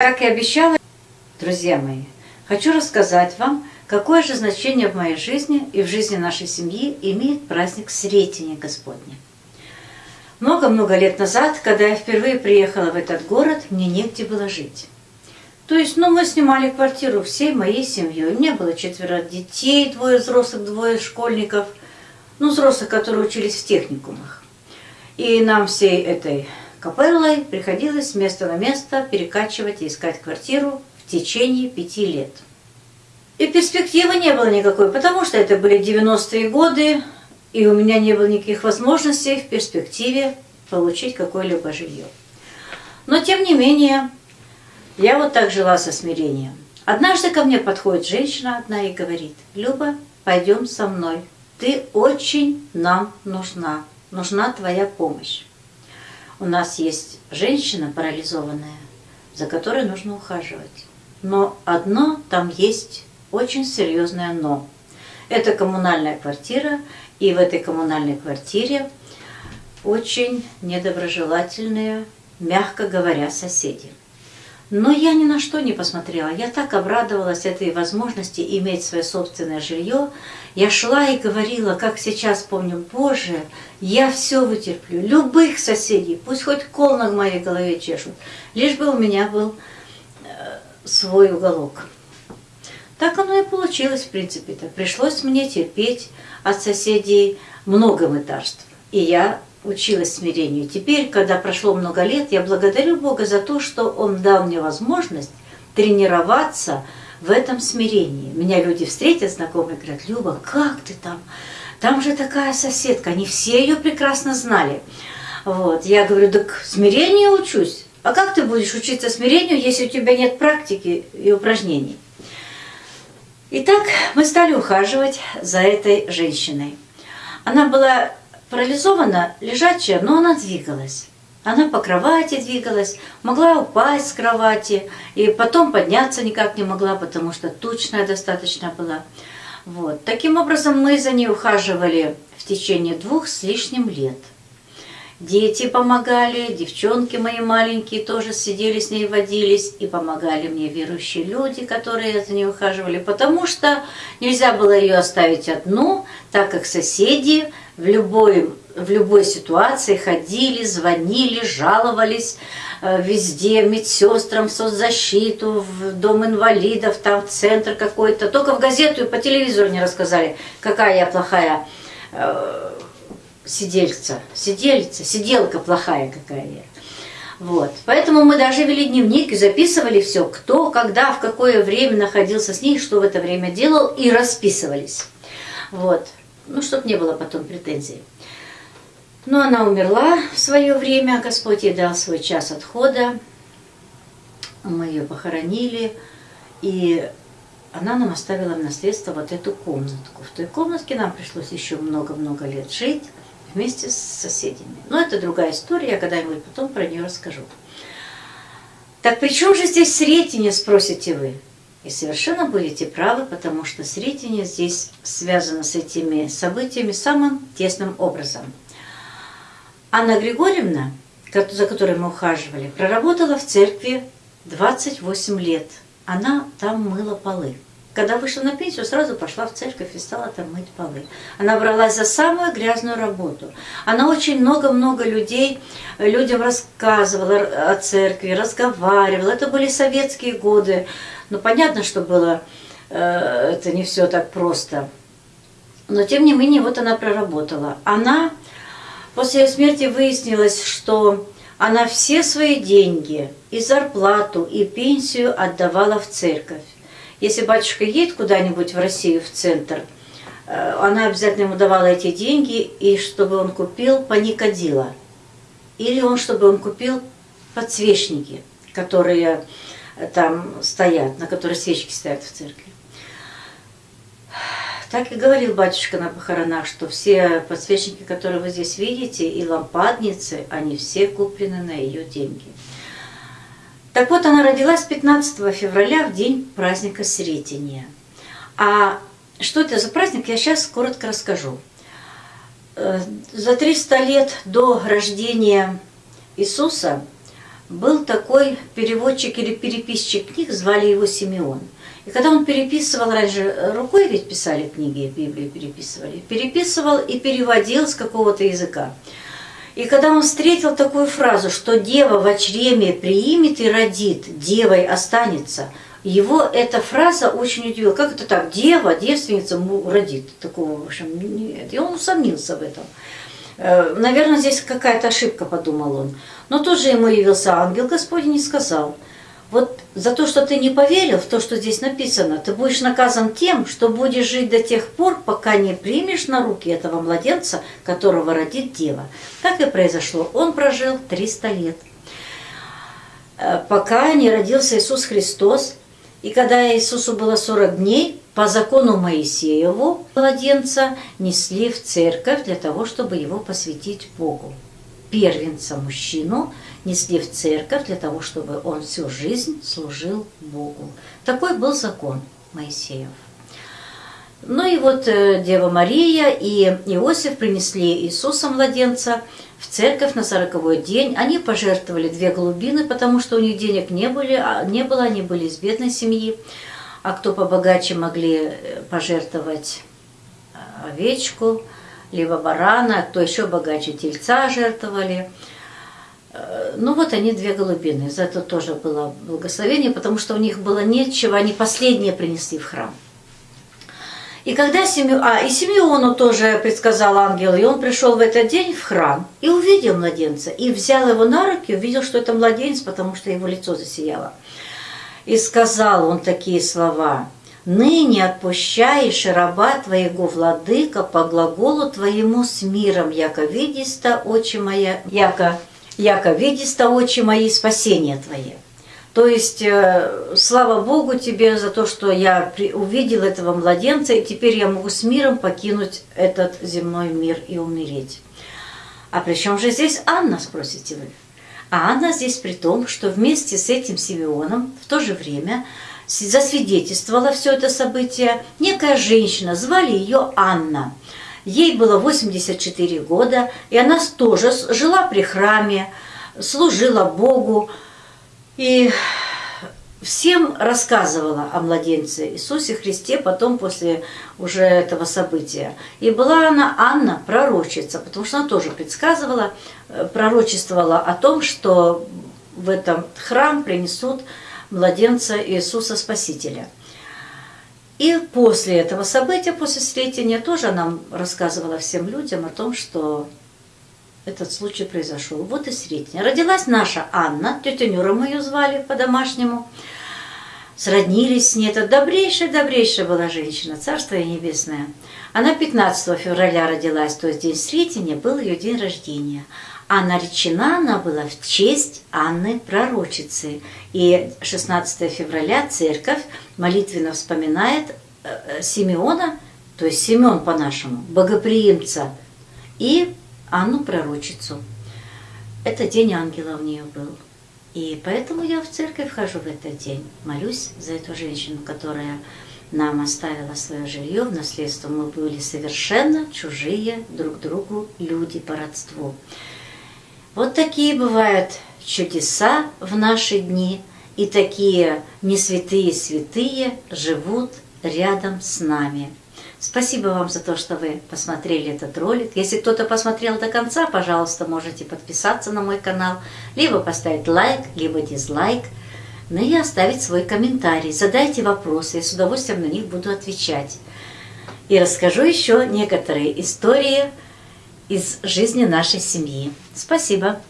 Как и обещала, друзья мои, хочу рассказать вам, какое же значение в моей жизни и в жизни нашей семьи имеет праздник Сретения Господня. Много-много лет назад, когда я впервые приехала в этот город, мне негде было жить. То есть, ну, мы снимали квартиру всей моей семьей. У меня было четверо детей, двое взрослых, двое школьников. Ну, взрослых, которые учились в техникумах. И нам всей этой капеллой приходилось с места на место перекачивать и искать квартиру в течение пяти лет. И перспективы не было никакой, потому что это были 90-е годы, и у меня не было никаких возможностей в перспективе получить какое-либо жилье. Но тем не менее, я вот так жила со смирением. Однажды ко мне подходит женщина одна и говорит, «Люба, пойдем со мной, ты очень нам нужна, нужна твоя помощь» у нас есть женщина парализованная, за которой нужно ухаживать. Но одно там есть очень серьезное «но». Это коммунальная квартира, и в этой коммунальной квартире очень недоброжелательные, мягко говоря, соседи. Но я ни на что не посмотрела. Я так обрадовалась этой возможности иметь свое собственное жилье. Я шла и говорила, как сейчас помню, Боже, я все вытерплю, любых соседей, пусть хоть кол на моей голове чешут, лишь бы у меня был э, свой уголок. Так оно и получилось, в принципе-то. Пришлось мне терпеть от соседей много мытарств. И я училась смирению. Теперь, когда прошло много лет, я благодарю Бога за то, что Он дал мне возможность тренироваться в этом смирении. Меня люди встретят, знакомые, говорят, Люба, как ты там? Там же такая соседка, они все ее прекрасно знали. Вот. Я говорю, так смирению учусь. А как ты будешь учиться смирению, если у тебя нет практики и упражнений? Итак, мы стали ухаживать за этой женщиной. Она была парализована, лежачая, но она двигалась. Она по кровати двигалась, могла упасть с кровати, и потом подняться никак не могла, потому что тучная достаточно была. Вот. Таким образом, мы за ней ухаживали в течение двух с лишним лет. Дети помогали, девчонки мои маленькие тоже сидели с ней, водились, и помогали мне верующие люди, которые за ней ухаживали, потому что нельзя было ее оставить одну, так как соседи в любой, в любой ситуации ходили, звонили, жаловались э, везде, медсестрам, в соцзащиту, в дом инвалидов, там в центр какой-то. Только в газету и по телевизору не рассказали, какая я плохая э, сидельца, сидельца, сиделка плохая какая. Вот. Поэтому мы даже вели дневник и записывали все, кто, когда, в какое время находился с ней, что в это время делал, и расписывались. Вот ну, чтобы не было потом претензий. Но она умерла в свое время, Господь ей дал свой час отхода, мы ее похоронили, и она нам оставила в наследство вот эту комнатку. В той комнатке нам пришлось еще много-много лет жить вместе с соседями. Но это другая история, я когда-нибудь потом про нее расскажу. Так при чем же здесь Сретение, спросите вы? И совершенно будете правы, потому что Сретение здесь связано с этими событиями самым тесным образом. Анна Григорьевна, за которой мы ухаживали, проработала в церкви 28 лет. Она там мыла полы. Когда вышла на пенсию, сразу пошла в церковь и стала там мыть полы. Она бралась за самую грязную работу. Она очень много-много людей, людям рассказывала о церкви, разговаривала. Это были советские годы. Но понятно, что было э, это не все так просто. Но тем не менее, вот она проработала. Она, после ее смерти выяснилось, что она все свои деньги, и зарплату, и пенсию отдавала в церковь. Если батюшка едет куда-нибудь в Россию, в центр, э, она обязательно ему давала эти деньги, и чтобы он купил паникодила. Или он, чтобы он купил подсвечники, которые там стоят, на которые свечки стоят в церкви. Так и говорил батюшка на похоронах, что все подсвечники, которые вы здесь видите, и лампадницы, они все куплены на ее деньги. Так вот, она родилась 15 февраля, в день праздника Сретения. А что это за праздник, я сейчас коротко расскажу. Э, за 300 лет до рождения Иисуса был такой переводчик или переписчик книг, звали его Симеон. И когда он переписывал, раньше рукой ведь писали книги, Библию переписывали, переписывал и переводил с какого-то языка. И когда он встретил такую фразу, что дева в чреме приимет и родит, девой останется, его эта фраза очень удивила. Как это так? Дева, девственница родит. Такого, в общем, нет. И он усомнился в этом. Э, Наверное, здесь какая-то ошибка, подумал он. Но тут же ему явился ангел Господень и сказал – вот за то, что ты не поверил в то, что здесь написано, ты будешь наказан тем, что будешь жить до тех пор, пока не примешь на руки этого младенца, которого родит дева. Так и произошло. Он прожил 300 лет. Э, пока не родился Иисус Христос, и когда Иисусу было 40 дней, по закону Моисееву младенца несли в церковь для того, чтобы его посвятить Богу. Первенца мужчину – несли в церковь для того, чтобы он всю жизнь служил Богу. Такой был закон Моисеев. Ну и вот э, Дева Мария и Иосиф принесли Иисуса младенца в церковь на сороковой день. Они пожертвовали две голубины, потому что у них денег не, были, а, не было, они были из бедной семьи. А кто побогаче могли э, пожертвовать э, овечку, либо барана, кто еще богаче тельца жертвовали – ну вот они две голубины. За это тоже было благословение, потому что у них было нечего, они последние принесли в храм. И когда Симеон, а, и Симеону тоже предсказал ангел, и он пришел в этот день в храм и увидел младенца, и взял его на руки, увидел, что это младенец, потому что его лицо засияло. И сказал он такие слова, «Ныне отпущаешь раба твоего владыка по глаголу твоему с миром, яко видиста, очи моя, яко яко видиста очи мои спасения Твое. То есть, э, слава Богу тебе за то, что я увидел этого младенца, и теперь я могу с миром покинуть этот земной мир и умереть. А при чем же здесь Анна, спросите вы? А Анна здесь при том, что вместе с этим Симеоном в то же время засвидетельствовала все это событие некая женщина, звали ее Анна – Ей было 84 года, и она тоже жила при храме, служила Богу и всем рассказывала о младенце Иисусе Христе потом после уже этого события. И была она Анна, пророчица, потому что она тоже предсказывала, э, пророчествовала о том, что в этом храм принесут младенца Иисуса Спасителя – и после этого события, после Сретения, тоже нам рассказывала всем людям о том, что этот случай произошел. Вот и Сретение. Родилась наша Анна, тетя Нюра мы ее звали по-домашнему. Сроднились с ней. Это добрейшая-добрейшая была женщина, царство ей небесное. Она 15 февраля родилась, то есть день Сретения был ее день рождения а наречена она была в честь Анны Пророчицы. И 16 февраля церковь молитвенно вспоминает э, Симеона, то есть Семен по-нашему, богоприимца, и Анну Пророчицу. Это день ангела у нее был. И поэтому я в церковь хожу в этот день, молюсь за эту женщину, которая нам оставила свое жилье в наследство. Мы были совершенно чужие друг другу люди по родству. Вот такие бывают чудеса в наши дни, и такие не святые святые живут рядом с нами. Спасибо вам за то, что вы посмотрели этот ролик. Если кто-то посмотрел до конца, пожалуйста, можете подписаться на мой канал, либо поставить лайк, либо дизлайк, ну и оставить свой комментарий. Задайте вопросы, я с удовольствием на них буду отвечать. И расскажу еще некоторые истории, из жизни нашей семьи. Спасибо.